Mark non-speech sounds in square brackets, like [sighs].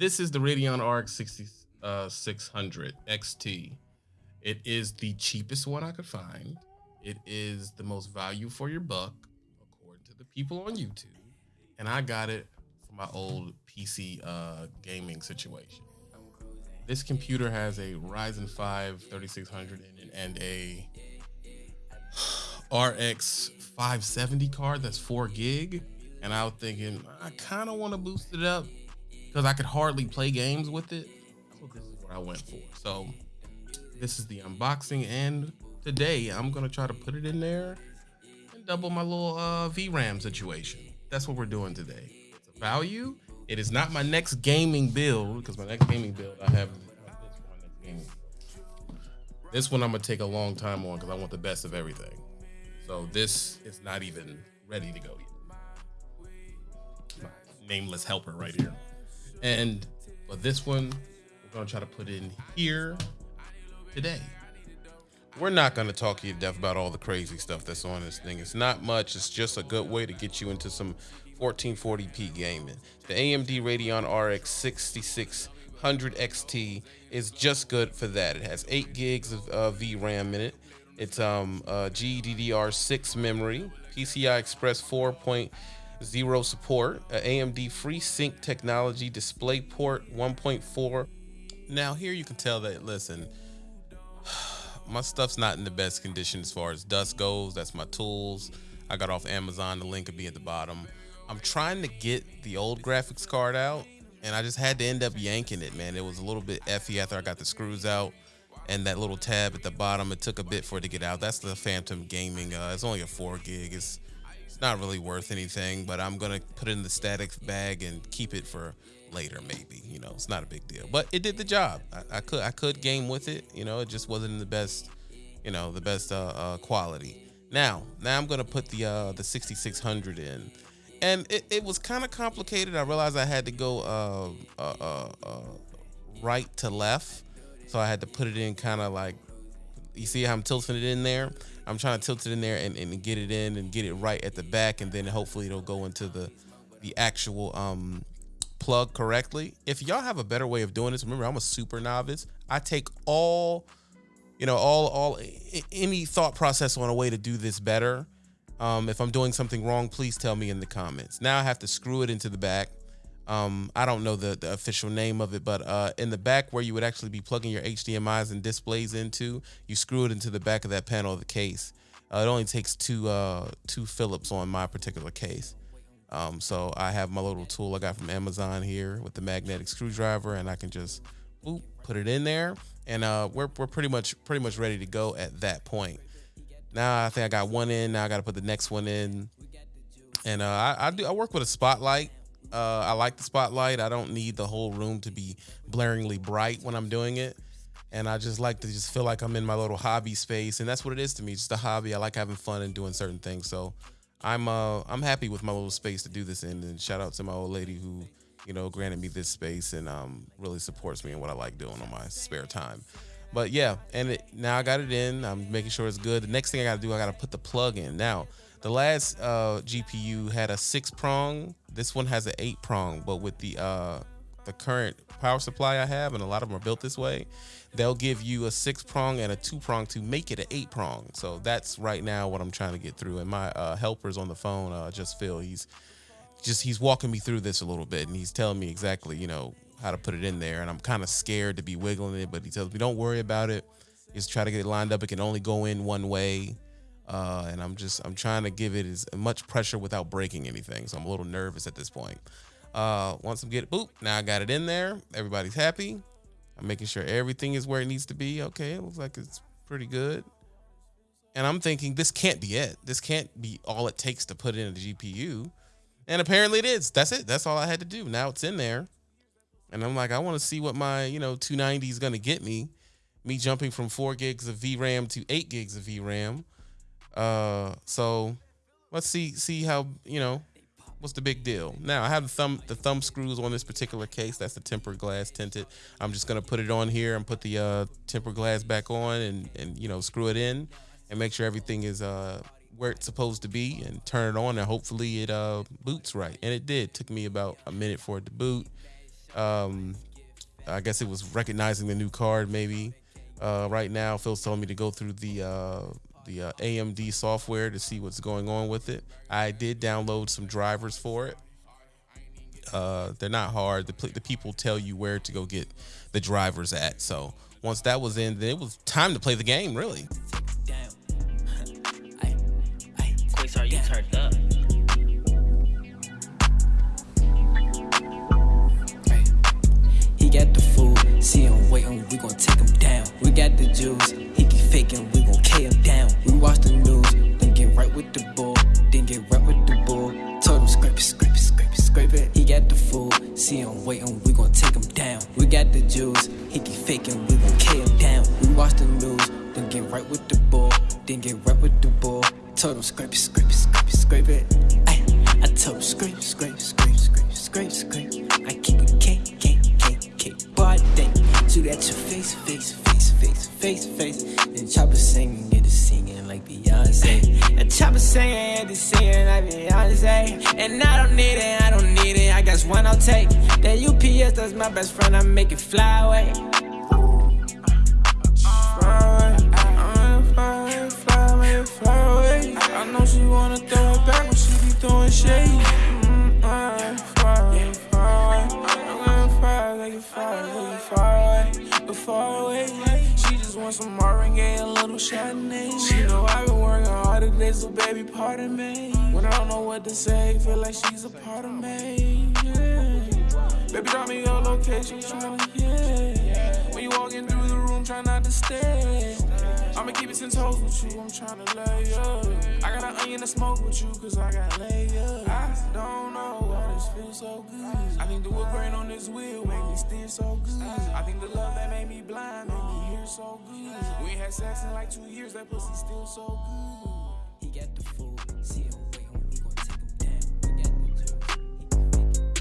This is the Radeon RX 6600 XT. It is the cheapest one I could find. It is the most value for your buck, according to the people on YouTube. And I got it for my old PC uh, gaming situation. This computer has a Ryzen 5 3600 in and a [sighs] RX 570 card that's 4 gig. And I was thinking, I kind of want to boost it up because I could hardly play games with it. So this is what I went for. So this is the unboxing. And today I'm going to try to put it in there and double my little uh, VRAM situation. That's what we're doing today. It's a value. It is not my next gaming build because my next gaming build I have this one This one I'm gonna take a long time on because I want the best of everything. So this is not even ready to go yet nameless helper right here. And but this one, we're gonna try to put in here today. We're not gonna talk to you to death about all the crazy stuff that's on this thing. It's not much. It's just a good way to get you into some 1440p gaming. The AMD Radeon RX 6600 XT is just good for that. It has eight gigs of uh, VRAM in it. It's um uh, GDDR6 memory, PCI Express 4 zero support, AMD FreeSync technology, DisplayPort 1.4. Now here you can tell that, listen, [sighs] my stuff's not in the best condition as far as dust goes. That's my tools. I got off Amazon. The link will be at the bottom. I'm trying to get the old graphics card out, and I just had to end up yanking it, man. It was a little bit effy after I got the screws out and that little tab at the bottom. It took a bit for it to get out. That's the Phantom Gaming. Uh, it's only a four gig. It's not really worth anything, but I'm gonna put it in the static bag and keep it for later, maybe. You know, it's not a big deal, but it did the job. I, I could I could game with it. You know, it just wasn't the best, you know, the best uh, uh, quality. Now, now I'm gonna put the uh, the 6600 in, and it, it was kind of complicated. I realized I had to go uh, uh, uh, uh, right to left, so I had to put it in kind of like. You see how I'm tilting it in there? I'm trying to tilt it in there and, and get it in and get it right at the back, and then hopefully it'll go into the the actual um, plug correctly. If y'all have a better way of doing this, remember I'm a super novice. I take all, you know, all all any thought process on a way to do this better. Um, if I'm doing something wrong, please tell me in the comments. Now I have to screw it into the back. Um, I don't know the, the official name of it, but uh, in the back where you would actually be plugging your HDMI's and displays into, you screw it into the back of that panel of the case. Uh, it only takes two uh, two Phillips on my particular case. Um, so I have my little tool I got from Amazon here with the magnetic screwdriver, and I can just boop, put it in there, and uh, we're we're pretty much pretty much ready to go at that point. Now I think I got one in. Now I got to put the next one in, and uh, I, I do I work with a spotlight uh, I like the spotlight. I don't need the whole room to be blaringly bright when I'm doing it. And I just like to just feel like I'm in my little hobby space. And that's what it is to me, just a hobby. I like having fun and doing certain things. So I'm uh I'm happy with my little space to do this in. And shout out to my old lady who, you know, granted me this space and um really supports me in what I like doing on my spare time. But yeah, and it, now I got it in. I'm making sure it's good. The next thing I got to do, I got to put the plug in. Now, the last uh, GPU had a six prong. This one has an eight prong, but with the uh, the current power supply I have, and a lot of them are built this way, they'll give you a six prong and a two prong to make it an eight prong. So that's right now what I'm trying to get through. And my uh, helper's on the phone, uh, just Phil. He's just he's walking me through this a little bit, and he's telling me exactly, you know, how to put it in there. And I'm kind of scared to be wiggling it, but he tells me, don't worry about it. Just try to get it lined up. It can only go in one way. Uh, and I'm just I'm trying to give it as much pressure without breaking anything. So I'm a little nervous at this point. Uh, once I'm get it, boop, now I got it in there. Everybody's happy. I'm making sure everything is where it needs to be. Okay, it looks like it's pretty good. And I'm thinking this can't be it. This can't be all it takes to put in a GPU. And apparently it is. That's it. That's all I had to do. Now it's in there. And I'm like, I want to see what my, you know, 290 is going to get me. Me jumping from four gigs of VRAM to eight gigs of VRAM. Uh, so let's see see how you know what's the big deal. Now I have the thumb the thumb screws on this particular case. That's the tempered glass tinted. I'm just gonna put it on here and put the uh, tempered glass back on and and you know screw it in and make sure everything is uh where it's supposed to be and turn it on and hopefully it uh boots right. And it did. It took me about a minute for it to boot. Um, I guess it was recognizing the new card maybe. Uh, right now, Phil's telling me to go through the uh, the uh, AMD software to see what's going on with it. I did download some drivers for it. Uh, they're not hard. The, the people tell you where to go get the drivers at. So once that was in, then it was time to play the game. Really. Damn. Ay, ay, Quasar, you turned up. Juice, he keep faking, we gon' K him down. We watch the news, then get right with the bull, then get right with the bull. Told him scrape it, scrape it, scrape it, scrape it. Ay, I told him scrape, scrape, scrape, scrape, scrape, scrape. I keep it K, K, K, K. But then shoot at your face, face, face, face, face, face. And chopper singing, get it singing like Beyonce. And chopper singing, get it singing like Beyonce. And I don't need it, I don't need it. I got one I'll take. That UPS, that's my best friend. I make it fly away. Fly away, fly away. I know she wanna throw it back when she be throwing shade. I'm gonna it away, but far away. She just wants some Marvin a little Chardonnay. She know I've been working hard today, so baby, pardon me. When I don't know what to say, feel like she's a part of me. Baby, drop me your location. When you walking through the room, try not to stare. I'ma keep it ten toes with you, I'm tryna lay up. I got an onion to smoke with you, cause I got layers. I don't know why this feels so good. I think the wood grain on this wheel make me steer so good. I think the love that made me blind made me hear so good. We ain't had sex in like two years, that pussy still so good. He got the food,